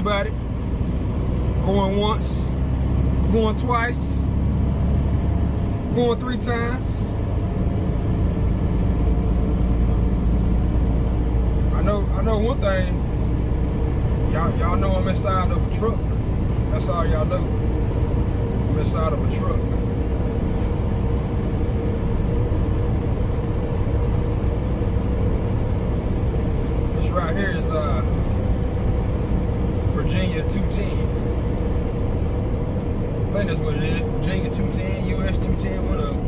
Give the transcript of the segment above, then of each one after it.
anybody. Going once, going twice, going three times. I know I know one thing. Y'all y'all know I'm inside of a truck. That's all y'all know. I'm inside of a truck. This right here is uh Virginia 210. I think that's what it is. Virginia 210, US 210, one of them.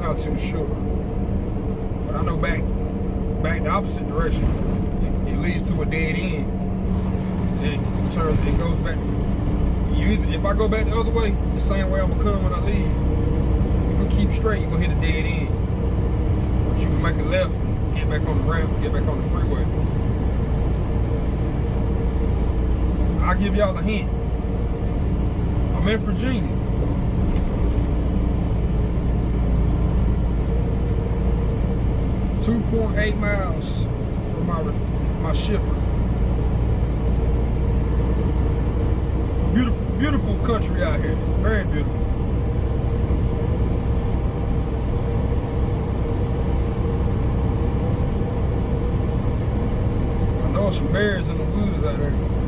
Not too sure. But I know back back the opposite direction. It, it leads to a dead end. And it turns it goes back you either, if I go back the other way, the same way I'm gonna come when I leave, if you keep straight, you're gonna hit a dead end. But you can make a left, get back on the ramp, get back on the freeway. I'll give y'all a hint. I'm in Virginia. Two point eight miles from my my shipper. Beautiful, beautiful country out here. Very beautiful. I know some bears in the woods out there.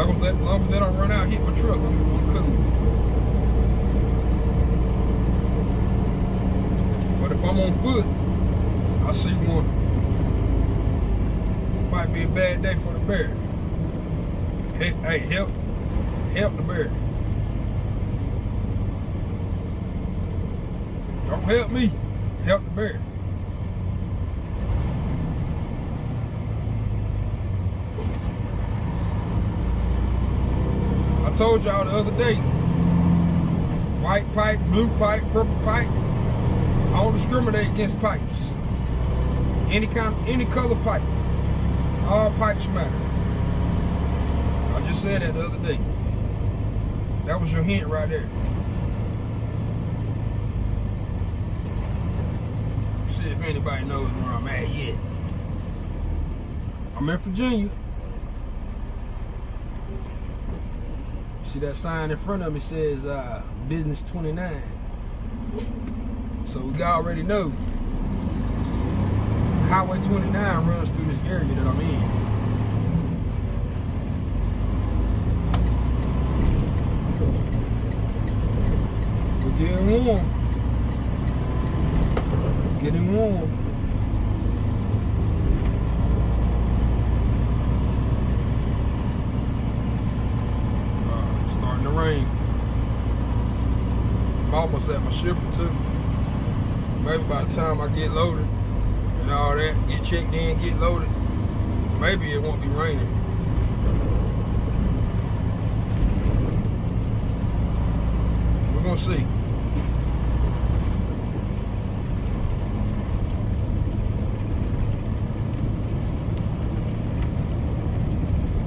Long as, that, long as they don't run out, hit my truck, I'm, I'm cool. But if I'm on foot, I see one. Might be a bad day for the bear. Hey, hey, help, help the bear. Don't help me, help the bear. I told y'all the other day, white pipe, blue pipe, purple pipe, I don't discriminate against pipes. Any kind, any color pipe. All pipes matter. I just said that the other day. That was your hint right there. See if anybody knows where I'm at yet. I'm in Virginia. See that sign in front of me says uh, business 29. So we already know Highway 29 runs through this area that I'm in. We're getting warm. Getting warm. Uh, it's starting to rain. At my shipper too. Maybe by the time I get loaded and all that, get checked in, get loaded, maybe it won't be raining. We're gonna see.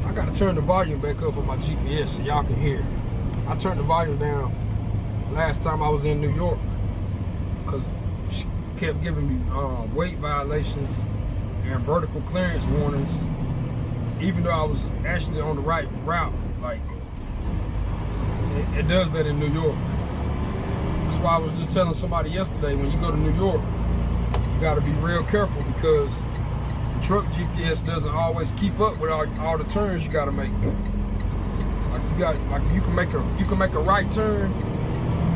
I gotta turn the volume back up on my GPS so y'all can hear. I turned the volume down last time I was in New York because she kept giving me uh, weight violations and vertical clearance warnings even though I was actually on the right route like it, it does that in New York. That's why I was just telling somebody yesterday when you go to New York you got to be real careful because the truck GPS doesn't always keep up with all, all the turns you got to make. Like you got like you can make a you can make a right turn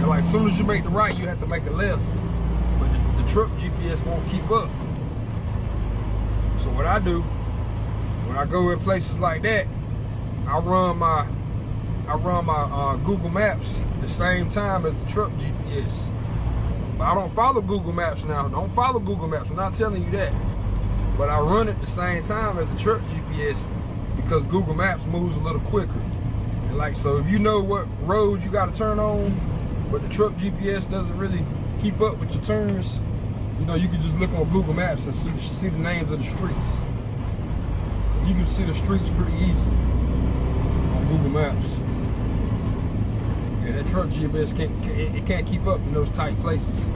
like as soon as you make the right you have to make a left. But the, the truck GPS won't keep up. So what I do when I go in places like that I run my I run my uh, Google Maps the same time as the truck GPS but I don't follow Google Maps now. Don't follow Google Maps. I'm not telling you that. But I run it the same time as the truck GPS because Google Maps moves a little quicker. And like so if you know what road you got to turn on but the truck GPS doesn't really keep up with your turns, you know, you can just look on Google Maps and see the, see the names of the streets. You can see the streets pretty easy on Google Maps. Yeah, that truck GPS can't, it can't keep up in those tight places.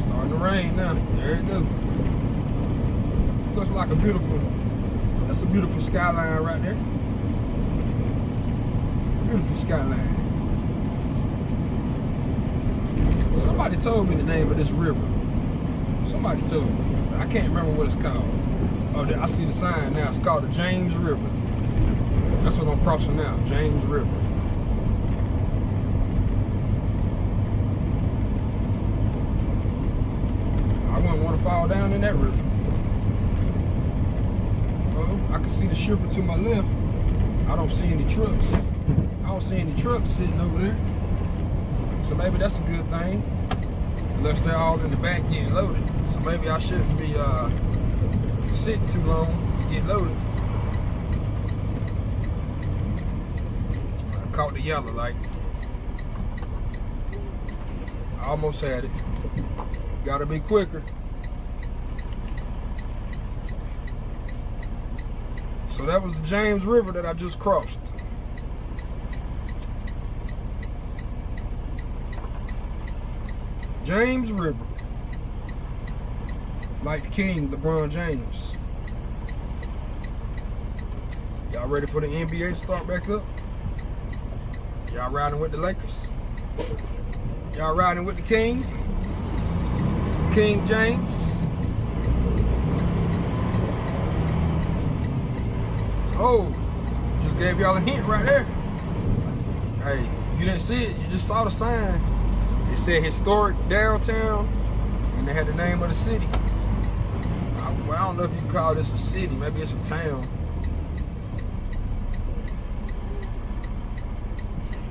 Starting to rain now. There it go. Looks like a beautiful, that's a beautiful skyline right there. Beautiful skyline. Somebody told me the name of this river. Somebody told me. I can't remember what it's called. Oh, I see the sign now. It's called the James River. That's what I'm crossing now, James River. I wouldn't want to fall down in that river. Well, I can see the shipper to my left. I don't see any trucks. I don't see any trucks sitting over there. So maybe that's a good thing. Unless they're all in the back getting loaded. So maybe I shouldn't be uh, sitting too long to get loaded. I caught the yellow light. I almost had it. Gotta be quicker. So that was the James River that I just crossed. James River. Like the king, LeBron James. Y'all ready for the NBA to start back up? Y'all riding with the Lakers? Y'all riding with the king? King James? Oh, just gave y'all a hint right there. Hey, you didn't see it, you just saw the sign. It said historic downtown, and they had the name of the city. I, well, I don't know if you call this a city. Maybe it's a town.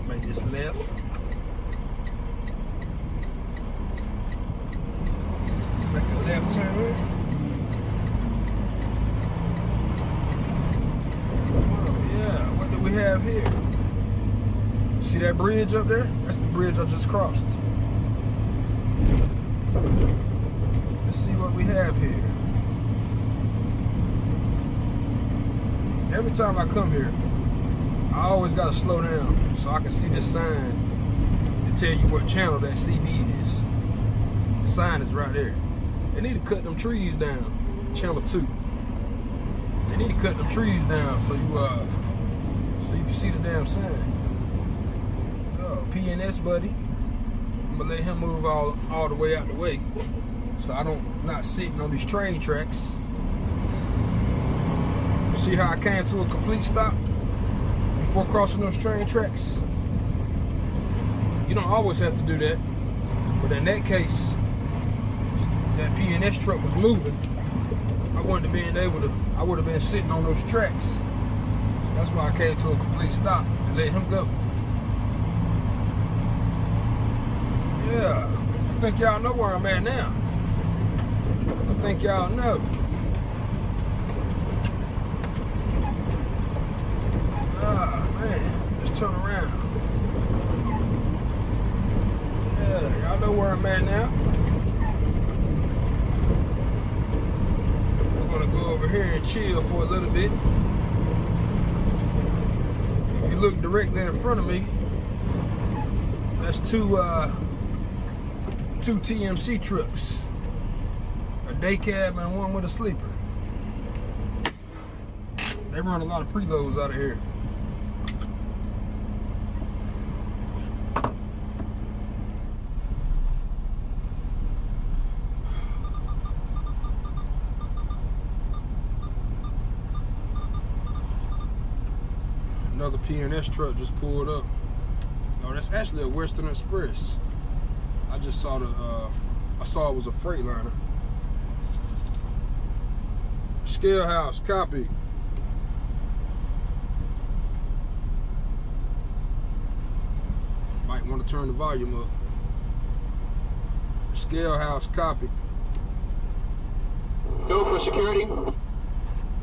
Make this left. Make a left turn. Yeah, what do we have here? See that bridge up there? That's the bridge I just crossed. Let's see what we have here. Every time I come here, I always gotta slow down so I can see this sign to tell you what channel that CB is. The sign is right there. They need to cut them trees down. Channel two. They need to cut them trees down so you uh so you can see the damn sign. Oh, PNS buddy. I'm gonna let him move all all the way out the way, so I don't not sitting on these train tracks. See how I came to a complete stop before crossing those train tracks. You don't always have to do that, but in that case, that PNS truck was moving. I wouldn't have been able to. I would have been sitting on those tracks. So that's why I came to a complete stop and let him go. Yeah, I think y'all know where I'm at now. I think y'all know. Ah, man, let's turn around. Yeah, at now. We're gonna go over here and chill for a little bit. If you look directly in front of me, that's two uh, two TMC trucks, a day cab and one with a sleeper. They run a lot of preloads out of here. Another PNS truck just pulled up. Oh, that's actually a Western Express. I just saw the, uh, I saw it was a Freightliner. Scale house, copy. Might want to turn the volume up. Scale house, copy. Go for security.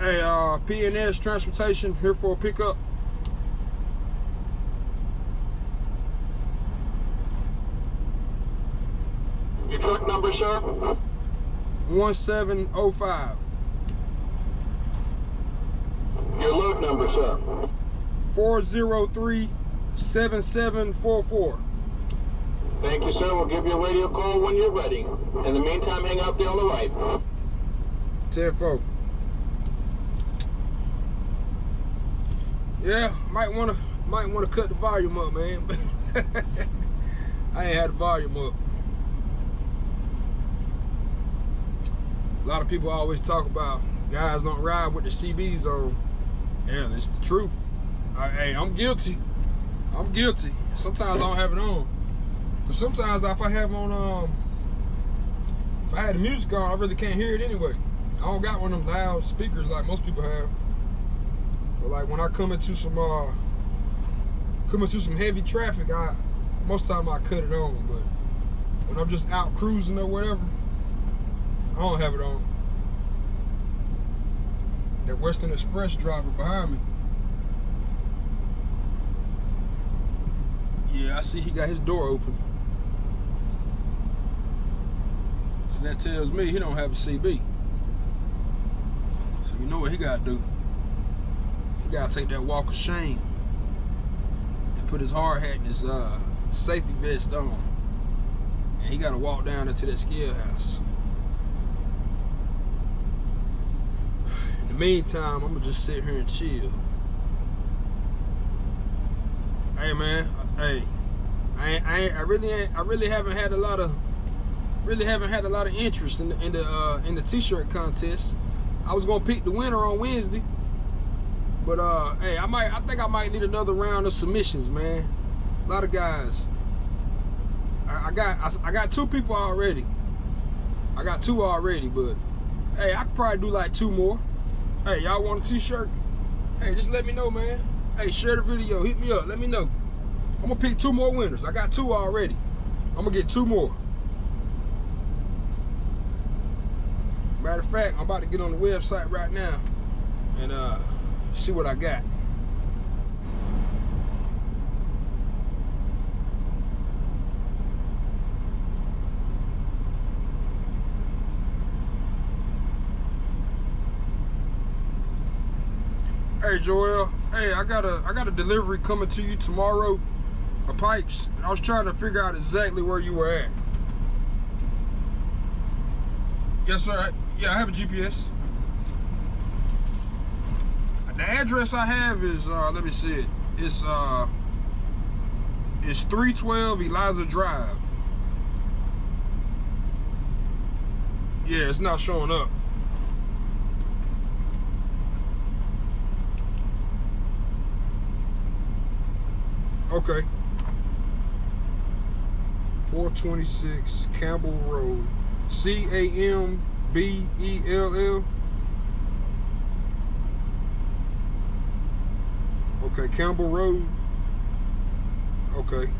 Hey, uh, PNS Transportation here for a pickup. Your truck number, sir? 1705 Your load number, sir? 403 7744. Thank you, sir. We'll give you a radio call when you're ready. In the meantime, hang out there on the right. 10 4. Yeah, might wanna might wanna cut the volume up, man. I ain't had the volume up. A lot of people always talk about guys don't ride with the CBs on. Yeah, it's the truth. I, hey, I'm guilty. I'm guilty. Sometimes I don't have it on. But sometimes if I have on um if I had the music on, I really can't hear it anyway. I don't got one of them loud speakers like most people have. But like when I come into some uh come into some heavy traffic, I most time I cut it on, but when I'm just out cruising or whatever, I don't have it on. That Western Express driver behind me. Yeah, I see he got his door open. So that tells me he don't have a CB. So you know what he gotta do? He gotta take that walk of shame and put his hard hat and his uh, safety vest on. And he gotta walk down into that scale house. In the meantime, I'm gonna just sit here and chill. Hey man, hey, I ain't, I, ain't, I really ain't, I really haven't had a lot of really haven't had a lot of interest in the in the uh, in the t-shirt contest. I was gonna pick the winner on Wednesday, but uh, hey, I might I think I might need another round of submissions, man. A lot of guys. I, I got I, I got two people already. I got two already, but hey, I could probably do like two more. Hey, y'all want a t-shirt? Hey, just let me know, man. Hey, share the video. Hit me up. Let me know. I'm gonna pick two more winners. I got two already. I'm gonna get two more. Matter of fact, I'm about to get on the website right now and uh, see what I got. Hey Joel, hey, I got a I got a delivery coming to you tomorrow of pipes. And I was trying to figure out exactly where you were at. Yes, sir. Yeah, I have a GPS. The address I have is uh let me see it. It's uh it's 312 Eliza Drive. Yeah, it's not showing up. Okay. 426 Campbell Road. C A M B E L L. Okay, Campbell Road. Okay.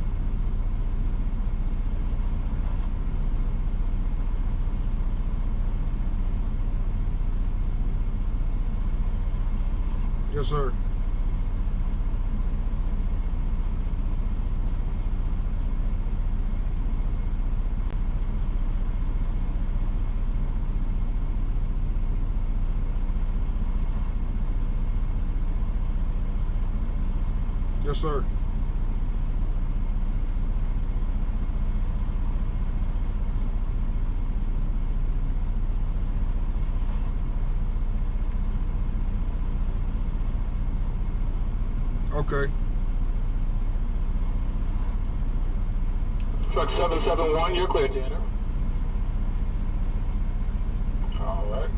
Yes, sir. Yes, sir. Okay. Truck 771, you're clear to enter. All right.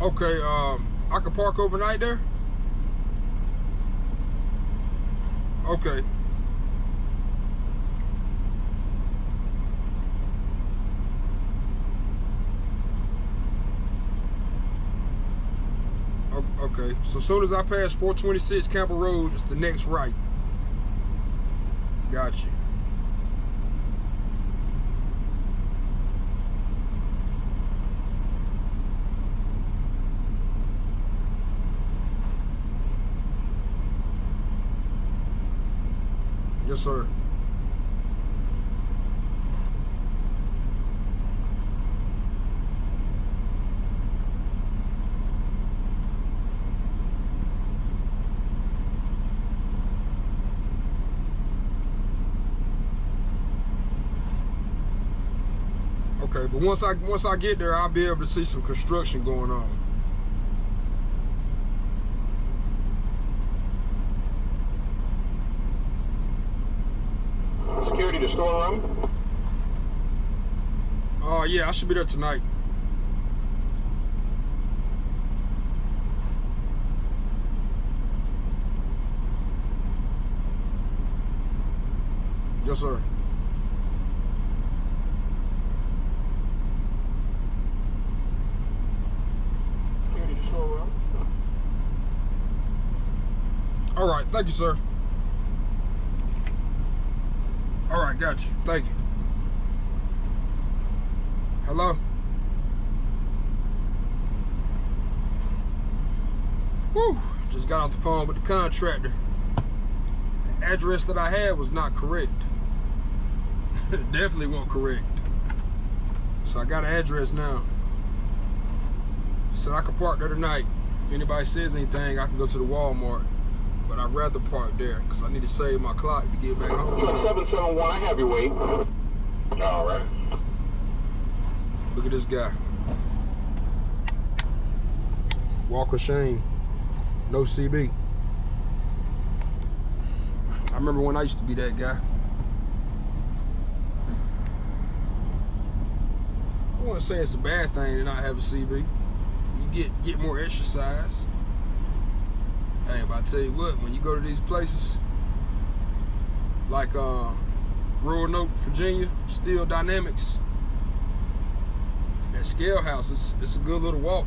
Okay, um, I could park overnight there? Okay. Okay, so as soon as I pass 426 Campbell Road, it's the next right. Got you. Yes, sir. Okay, but once I once I get there, I'll be able to see some construction going on. To storeroom. Oh yeah, I should be there tonight. Yes, sir. Security to storeroom. All right, thank you, sir. All right, got you. Thank you. Hello? Whew, just got off the phone with the contractor. The address that I had was not correct. Definitely wasn't correct. So I got an address now. So I can park there tonight. If anybody says anything, I can go to the Walmart. But I'd rather park there because I need to save my clock to get back home. 771, I have your weight. All right. Look at this guy. Walker Shane. No CB. I remember when I used to be that guy. I want to say it's a bad thing to not have a CB. You get get more exercise. Hey, but I tell you what, when you go to these places, like uh, Roanoke, Virginia, Steel Dynamics, at Scale House, it's, it's a good little walk.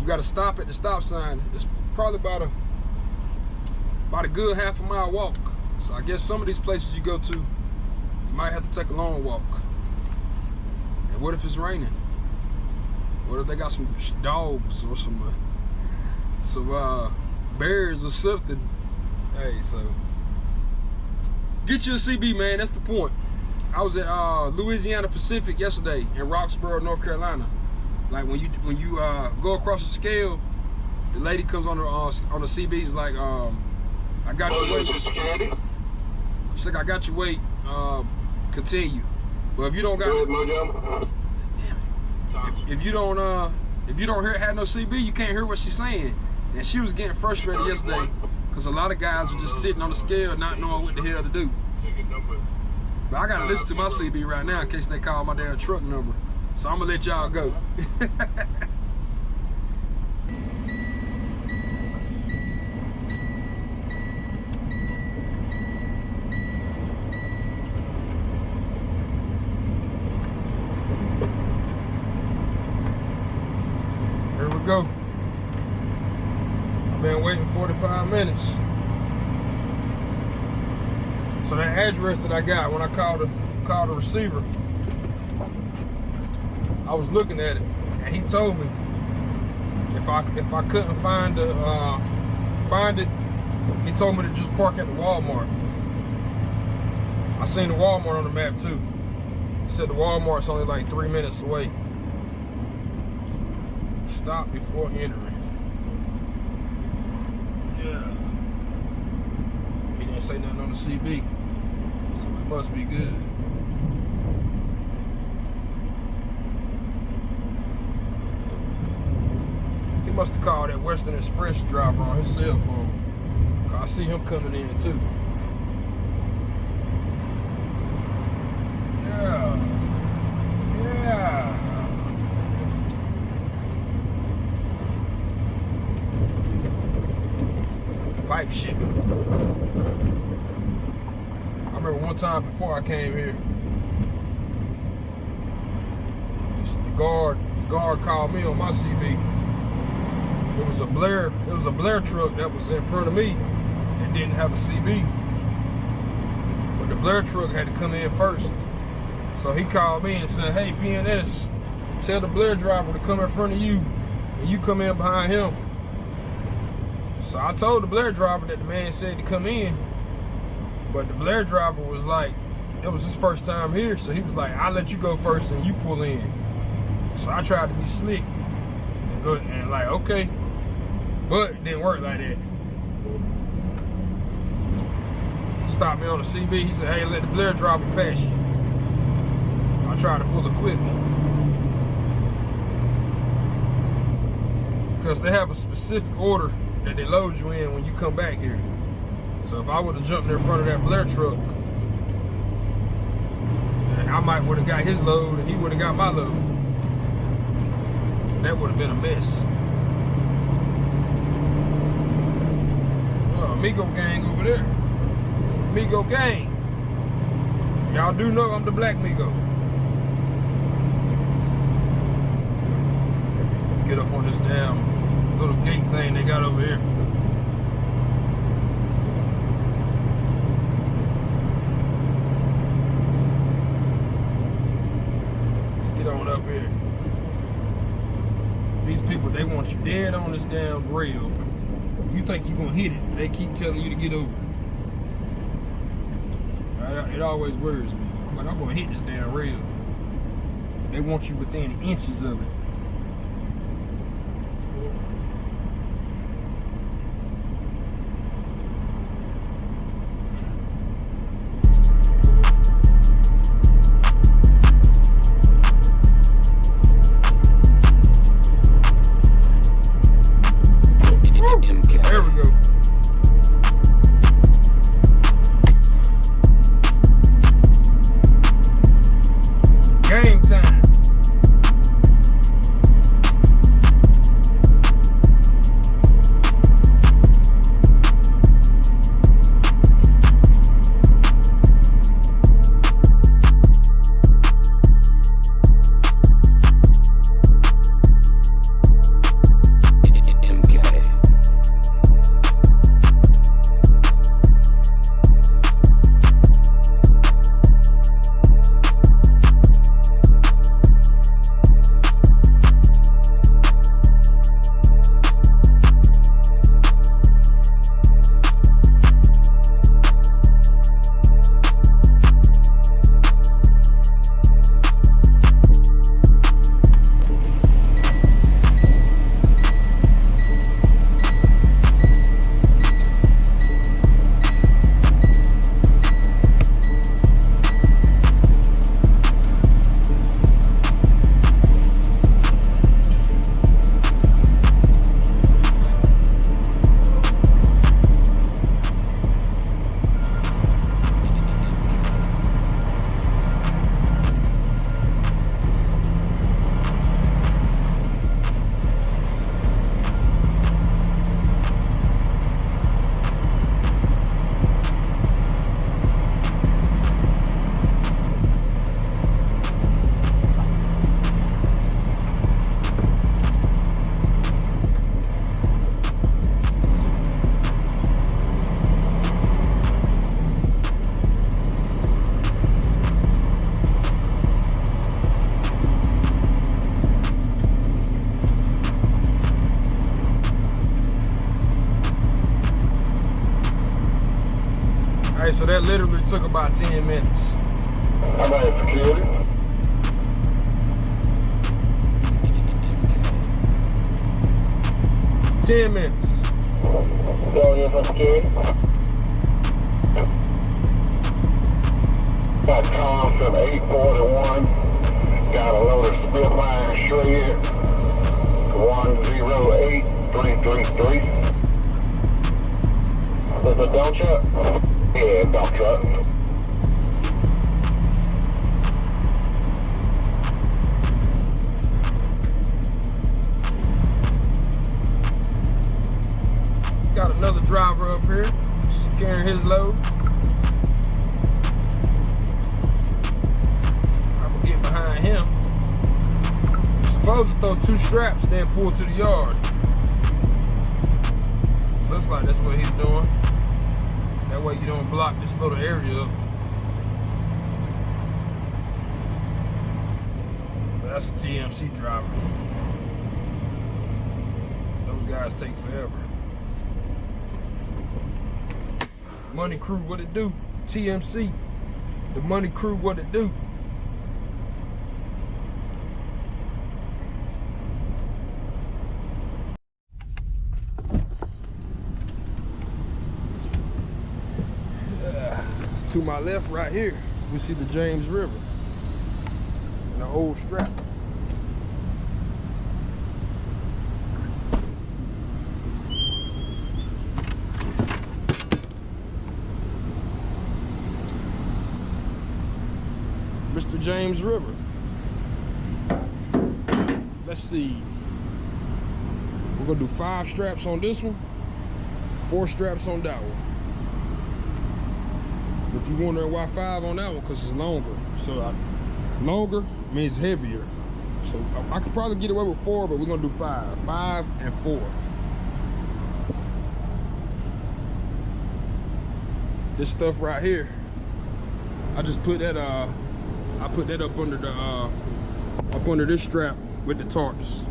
You got to stop at the stop sign. It's probably about a about a good half a mile walk. So I guess some of these places you go to, you might have to take a long walk. And what if it's raining? What if they got some dogs or some uh, some uh, bears or something? Hey, so get you a CB, man. That's the point. I was at uh, Louisiana Pacific yesterday in Roxboro, North Carolina. Like when you when you uh, go across the scale, the lady comes on the uh, on the CB's like, um, I got your weight. She's like, I got your weight. Uh, continue. But if you don't Go ahead, got, Mojo. if you don't, uh, if you don't hear had no CB, you can't hear what she's saying. And she was getting frustrated yesterday because a lot of guys were just sitting on the scale, not knowing what the hell to do. But I gotta listen to my CB right now in case they call my damn truck number. So I'm gonna let y'all go. Here we go. I've been waiting 45 minutes. So that address that I got when I called the called the receiver, I was looking at it, and he told me if I if I couldn't find the uh, find it, he told me to just park at the Walmart. I seen the Walmart on the map too. He said the Walmart's only like three minutes away. Stop before entering. Yeah. He didn't say nothing on the CB. So it must be good. He must have called that Western Express driver on his cell phone. I see him coming in too. Yeah. Yeah. Pipe shit. I remember one time before I came here, the guard, the guard called me on my CB. It was a Blair, it was a Blair truck that was in front of me and didn't have a CB. But the Blair truck had to come in first. So he called me and said, hey, PNS, tell the Blair driver to come in front of you and you come in behind him. So I told the Blair driver that the man said to come in, but the Blair driver was like, it was his first time here. So he was like, I let you go first and you pull in. So I tried to be slick and good and like, okay. But it didn't work like that. He stopped me on the CB. He said, hey, let the Blair driver pass you. I tried to pull a quick one. Because they have a specific order that they load you in when you come back here. So if I would have jumped in front of that Blair truck, I might would have got his load and he would have got my load. That would have been a mess. Amigo gang over there. Amigo gang. Y'all do know I'm the black Migo. Get up on this damn little gate thing they got over here. Let's get on up here. These people, they want you dead on this damn rail. You think you're gonna hit it, but they keep telling you to get over. It always worries me. I'm like, I'm gonna hit this damn rail. They want you within inches of it. So that literally took about 10 minutes. Security? Ten minutes. Going in for security? Got Tom from 841. Got a load of Spitfire Shred. 108333. This a dump truck? Yeah, dump truck. Got another driver up here carrying his load. I'm gonna get behind him. Supposed to throw two straps, then pull to the yard. Looks like that's what he's doing. Way you don't block this little area up. That's a TMC driver. Those guys take forever. Money Crew, what it do? TMC, the Money Crew, what it do? to my left right here, we see the James River and the old strap. Mr. James River. Let's see. We're gonna do five straps on this one, four straps on that one. If you wondering why five on that one, because it's longer. So I, longer means heavier. So I, I could probably get away with four, but we're gonna do five. Five and four. This stuff right here, I just put that uh I put that up under the uh up under this strap with the tarps.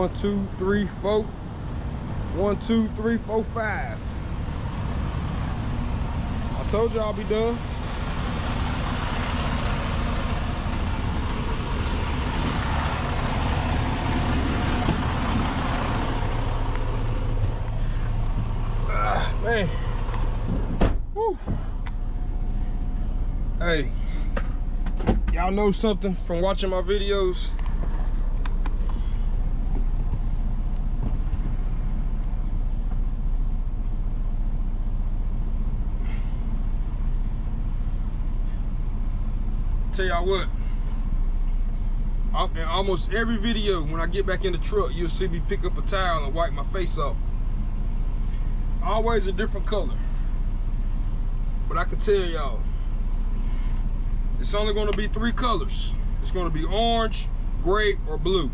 One, two, three, four. One, two, three, four, five. I told you I'll be done. Ah, man. Woo. Hey, y'all know something from watching my videos? Tell y'all what. In almost every video when I get back in the truck you'll see me pick up a towel and wipe my face off. Always a different color. But I can tell y'all it's only going to be three colors. It's going to be orange gray or blue.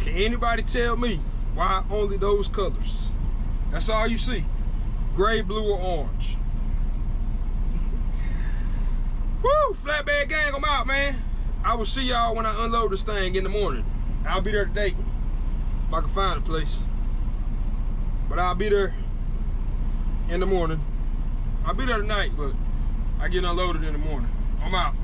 Can anybody tell me why only those colors? That's all you see. Gray blue or orange Woo! Flatbed gang, I'm out, man. I will see y'all when I unload this thing in the morning. I'll be there today. If I can find a place. But I'll be there in the morning. I'll be there tonight, but I get unloaded in the morning. I'm out.